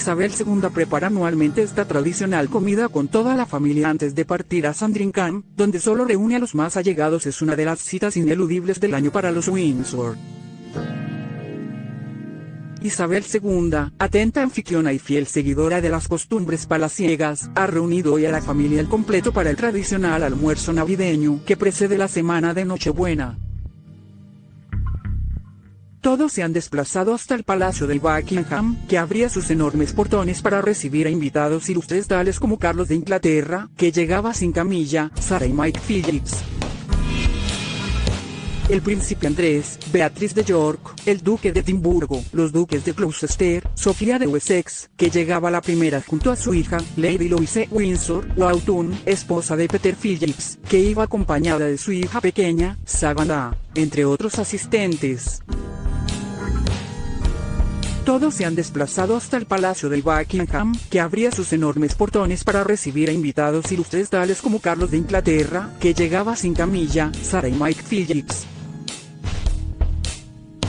Isabel II prepara anualmente esta tradicional comida con toda la familia antes de partir a Sandringham, donde solo reúne a los más allegados es una de las citas ineludibles del año para los Windsor. Isabel II, atenta anfitriona y fiel seguidora de las costumbres palaciegas, ha reunido hoy a la familia al completo para el tradicional almuerzo navideño que precede la semana de Nochebuena. Todos se han desplazado hasta el Palacio de Buckingham, que abría sus enormes portones para recibir a invitados ilustres tales como Carlos de Inglaterra, que llegaba sin camilla, Sarah y Mike Phillips, el príncipe Andrés, Beatriz de York, el duque de Edimburgo, los duques de Gloucester, Sofía de Wessex, que llegaba la primera junto a su hija, Lady Louise Windsor, Autun, esposa de Peter Phillips, que iba acompañada de su hija pequeña, Savannah, entre otros asistentes. Todos se han desplazado hasta el Palacio de Buckingham, que abría sus enormes portones para recibir a invitados ilustres tales como Carlos de Inglaterra, que llegaba sin camilla, Sarah y Mike Phillips,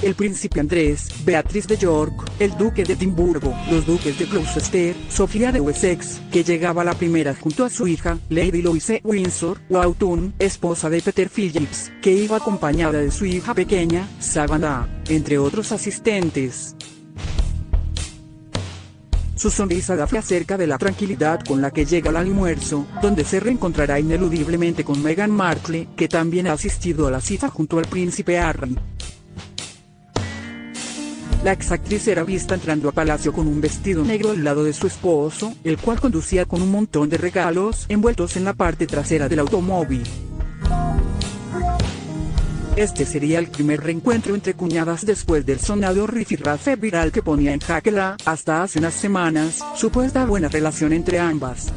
el príncipe Andrés, Beatriz de York, el duque de Edimburgo, los duques de Gloucester, Sofía de Wessex, que llegaba la primera junto a su hija, Lady Louise Windsor, Autun, esposa de Peter Phillips, que iba acompañada de su hija pequeña, Savannah, entre otros asistentes. Su sonrisa da fe acerca de la tranquilidad con la que llega al almuerzo, donde se reencontrará ineludiblemente con Meghan Markle, que también ha asistido a la cita junto al príncipe Harry. La exactriz era vista entrando a palacio con un vestido negro al lado de su esposo, el cual conducía con un montón de regalos envueltos en la parte trasera del automóvil. Este sería el primer reencuentro entre cuñadas después del sonado rifirrafe viral que ponía en jaque la, hasta hace unas semanas, supuesta buena relación entre ambas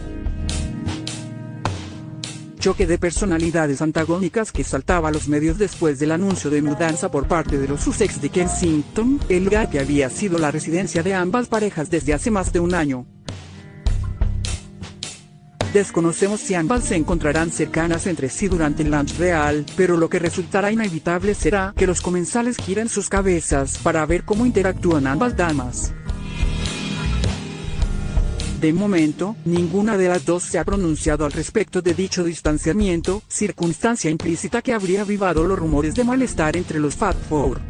choque de personalidades antagónicas que saltaba a los medios después del anuncio de mudanza por parte de los Sussex de Kensington, el lugar que había sido la residencia de ambas parejas desde hace más de un año. Desconocemos si ambas se encontrarán cercanas entre sí durante el lunch real, pero lo que resultará inevitable será que los comensales giren sus cabezas para ver cómo interactúan ambas damas. De momento, ninguna de las dos se ha pronunciado al respecto de dicho distanciamiento, circunstancia implícita que habría avivado los rumores de malestar entre los Fat Four.